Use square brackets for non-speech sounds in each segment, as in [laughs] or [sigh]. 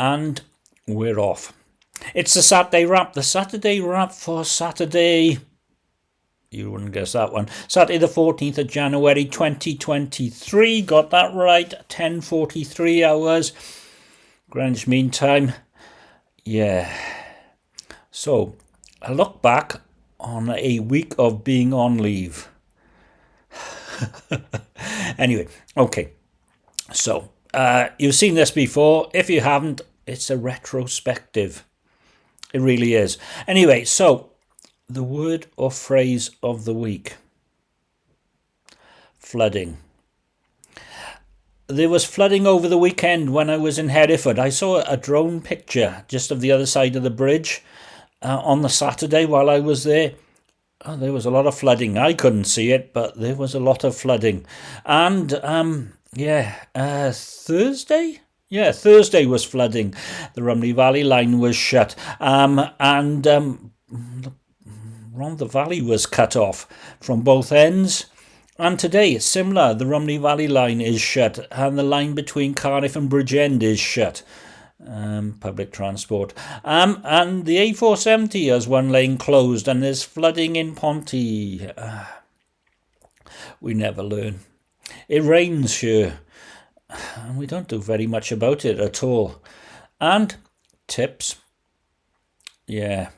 and we're off. It's the Saturday wrap, the Saturday wrap for Saturday. You wouldn't guess that one. Saturday the 14th of January 2023. Got that right. 10.43 hours. Greenwich Mean Time. Yeah. So, I look back on a week of being on leave. [laughs] anyway, okay. So, uh, you've seen this before. If you haven't, it's a retrospective. It really is. Anyway, so the word or phrase of the week flooding. There was flooding over the weekend when I was in Hereford. I saw a drone picture just of the other side of the bridge uh, on the Saturday while I was there. Oh, there was a lot of flooding. I couldn't see it, but there was a lot of flooding. And um, yeah, uh, Thursday? Yeah, Thursday was flooding. The Rhymney Valley line was shut. Um, and um, the Valley was cut off from both ends. And today it's similar. The Rhymney Valley line is shut, and the line between Cardiff and Bridgend is shut. Um, public transport. Um, and the A470 has one lane closed, and there's flooding in Ponty. Uh, we never learn. It rains here, and [sighs] we don't do very much about it at all. And tips. Yeah.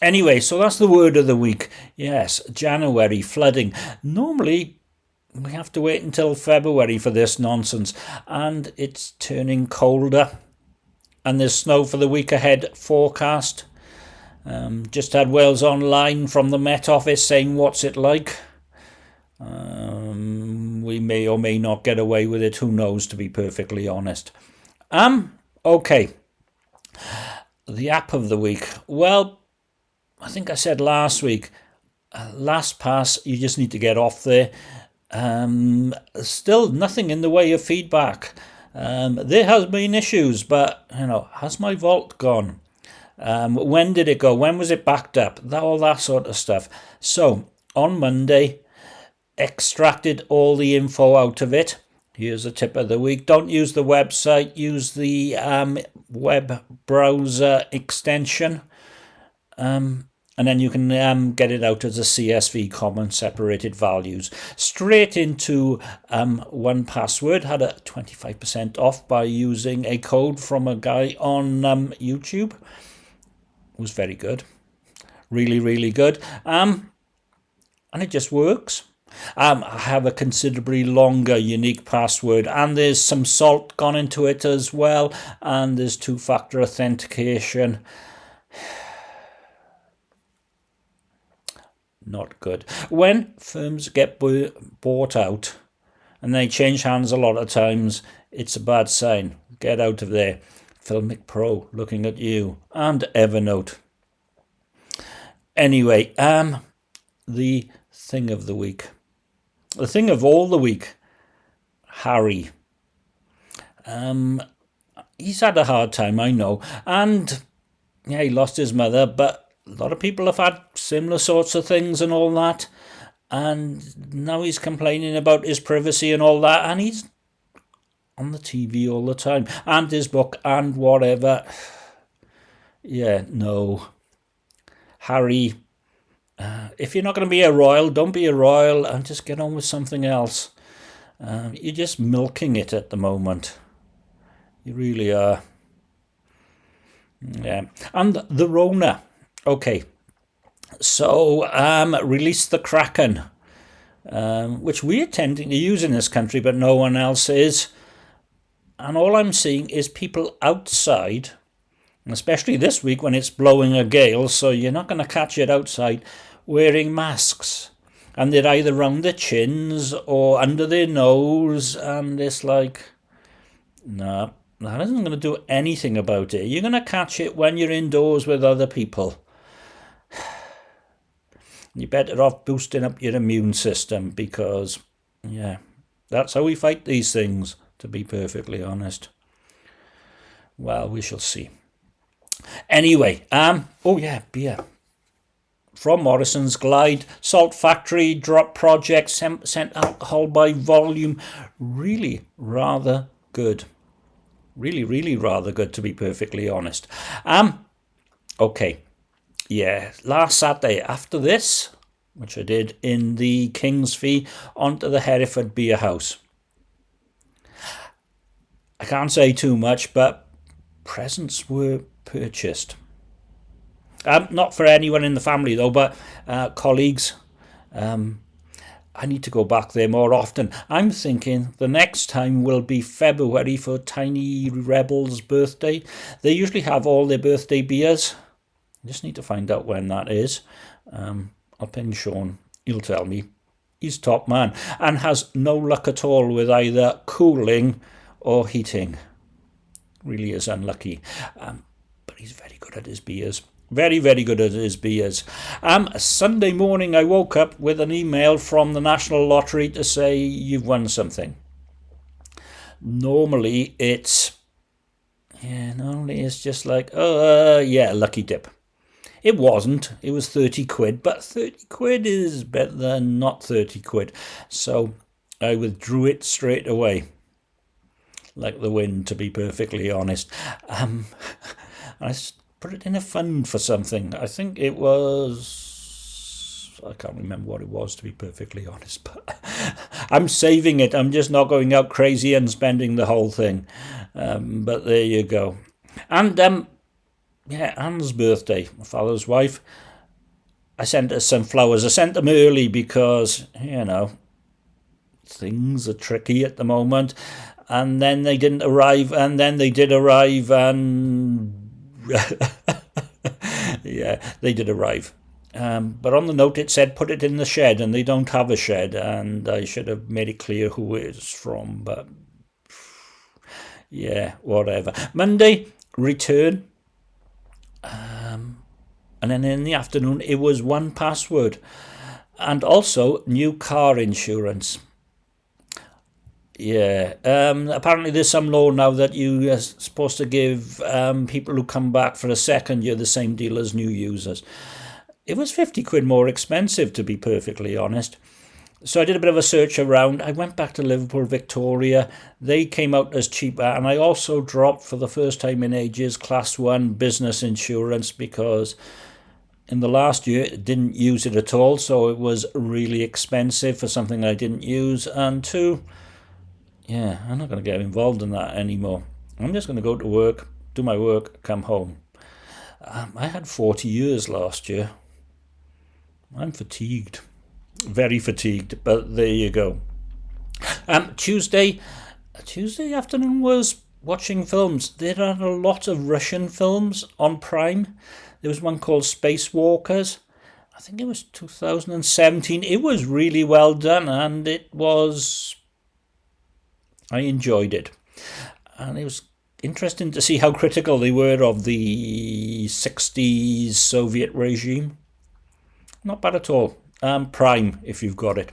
Anyway, so that's the word of the week. Yes, January, flooding. Normally, we have to wait until February for this nonsense, and it's turning colder. And there's snow for the week ahead forecast. Um, just had Wales Online from the Met Office saying what's it like. Um, we may or may not get away with it. Who knows, to be perfectly honest. Um, okay. The app of the week. Well, I think I said last week, uh, LastPass, you just need to get off there. Um, still nothing in the way of feedback. Um, there has been issues, but you know, has my vault gone? Um, when did it go? When was it backed up? That, all that sort of stuff. So on Monday, extracted all the info out of it. Here's a tip of the week. Don't use the website, use the um, web browser extension. Um, and then you can um, get it out as a CSV common separated values straight into um, 1Password had a 25% off by using a code from a guy on um, YouTube was very good really really good um, and it just works um, I have a considerably longer unique password and there's some salt gone into it as well and there's two-factor authentication [sighs] not good. When firms get bought out and they change hands a lot of times, it's a bad sign. Get out of there. Filmic Pro looking at you and Evernote. Anyway, um, the thing of the week. The thing of all the week, Harry. Um, he's had a hard time, I know. And yeah, he lost his mother, but a lot of people have had similar sorts of things and all that. And now he's complaining about his privacy and all that. And he's on the TV all the time. And his book and whatever. [sighs] Yeah, no. Harry, uh, if you're not going to be a royal, don't be a royal and just get on with something else. Uh, you're just milking it at the moment. You really are. Yeah. And the Rona. Okay, so um, release the Kraken, um, which we are tending to use in this country, but no one else is. And all I'm seeing is people outside, especially this week when it's blowing a gale, so you're not going to catch it outside, wearing masks. And they're either round their chins or under their nose, and it's like, no, that isn't going to do anything about it. You're going to catch it when you're indoors with other people [sighs] you're better off boosting up your immune system because, yeah, that's how we fight these things, to be perfectly honest. Well, we shall see. Anyway, um, oh yeah, beer. From Morrison's Glide, Salt Factory, Drop Project, sent alcohol by volume. Really rather good. Really, really rather good, to be perfectly honest. Um, okay. Yeah, last Saturday after this, which I did in the King's Fee, onto the Hereford Beer House. I can't say too much, but presents were purchased. Um, not for anyone in the family though, but uh, colleagues. Um, I need to go back there more often. I'm thinking the next time will be February for Tiny Rebel's birthday. They usually have all their birthday beers. I just need to find out when that is. Um, I'll ping Sean. He'll tell me. He's top man and has no luck at all with either cooling or heating. Really is unlucky. Um, but he's very good at his beers. Very, very good at his beers. Um, Sunday morning, I woke up with an email from the National Lottery to say you've won something. Normally, it's yeah, normally it's just like oh uh, yeah, lucky dip. It wasn't. It was thirty quid, but thirty quid is better than not thirty quid. So I withdrew it straight away like the wind, to be perfectly honest. Um, [laughs] I put it in a fund for something. I think it was. I can't remember what it was, to be perfectly honest, [laughs] but I'm saving it. I'm just not going out crazy and spending the whole thing. Um, but there you go. And, um, yeah, Anne's birthday, my father's wife. I sent her some flowers. I sent them early because, you know, things are tricky at the moment and then they didn't arrive, and then they did arrive, and [laughs] yeah, they did arrive. Um, but on the note, it said put it in the shed, and they don't have a shed, and I should have made it clear who it's from, but yeah, whatever. Monday, return. Um, and then in the afternoon, it was one password. And also new car insurance. Yeah. Um, apparently, there's some law now that you are supposed to give um, people who come back for a second year the same deal as new users. It was 50 quid more expensive, to be perfectly honest. So I did a bit of a search around. I went back to Liverpool Victoria. They came out as cheaper. And I also dropped, for the first time in ages, Class 1 business insurance because in the last year didn't use it at all. So it was really expensive for something I didn't use. And two, yeah, I'm not going to get involved in that anymore. I'm just going to go to work, do my work, come home. Um, I had 40 years last year. I'm fatigued, very fatigued, but there you go. Um, Tuesday, Tuesday afternoon was watching films. There are a lot of Russian films on Prime. There was one called Spacewalkers. I think it was 2017. It was really well done and it was I enjoyed it. And it was interesting to see how critical they were of the 60s Soviet regime. Not bad at all. Um, Prime, if you've got it.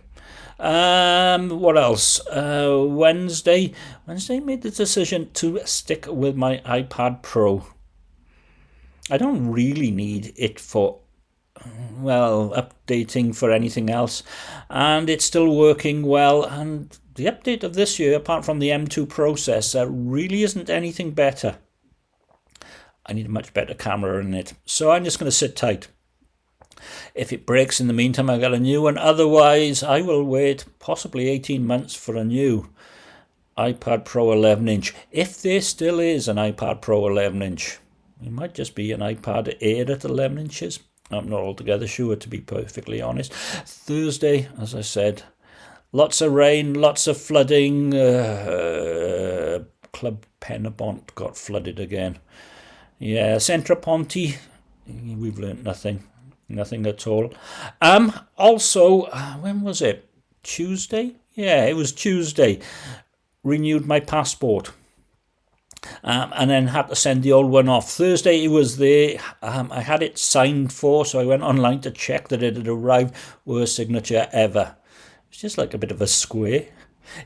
Um, what else? Uh, Wednesday. Wednesday made the decision to stick with my iPad Pro. I don't really need it for, well, updating for anything else. And it's still working well. And the update of this year, apart from the M2 processor, really isn't anything better. I need a much better camera in it. So I'm just going to sit tight. If it breaks in the meantime, I've got a new one. Otherwise, I will wait possibly 18 months for a new iPad Pro 11 inch. If there still is an iPad Pro 11 inch, it might just be an iPad Air at 11 inches. I'm not altogether sure, to be perfectly honest. Thursday, as I said, Lots of rain, lots of flooding. Uh, Club Penabont got flooded again. Yeah, Centraponte, we've learnt nothing. Nothing at all. Um. Also, uh, when was it? Tuesday? Yeah, it was Tuesday. Renewed my passport. Um, and then had to send the old one off. Thursday it was there. Um, I had it signed for, so I went online to check that it had arrived. Worst signature ever. It's just like a bit of a square.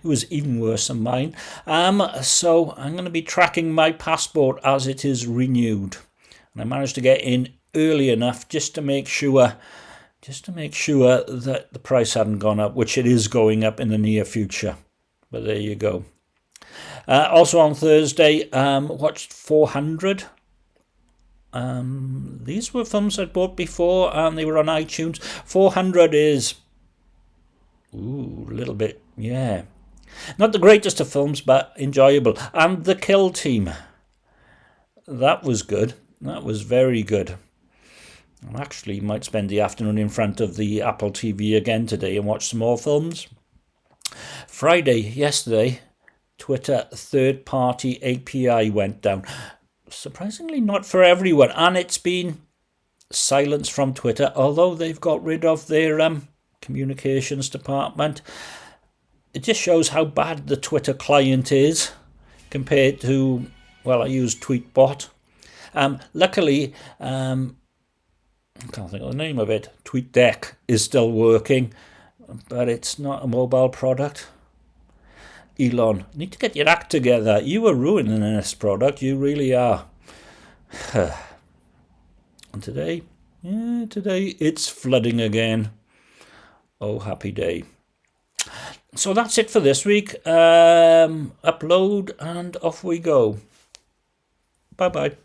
It was even worse than mine. Um, so I'm going to be tracking my passport as it is renewed. And I managed to get in early enough just to make sure just to make sure that the price hadn't gone up, which it is going up in the near future. But there you go. Uh, also on Thursday, um, watched 400. Um, these were films I'd bought before and they were on iTunes. 400 is. Ooh, a little bit, yeah. Not the greatest of films, but enjoyable. And The Kill Team. That was good. That was very good. I actually might spend the afternoon in front of the Apple TV again today and watch some more films. Friday, yesterday, Twitter third party API went down. Surprisingly, not for everyone, and it's been silence from Twitter, although they've got rid of their um, communications department. It just shows how bad the Twitter client is compared to, well, I use Tweetbot. Um, luckily, um, I can't think of the name of it. TweetDeck is still working, but it's not a mobile product. Elon, need to get your act together. You are ruining this product. You really are. [sighs] and today, yeah, today it's flooding again. Oh, happy day. So that's it for this week. Um, upload and off we go. Bye bye.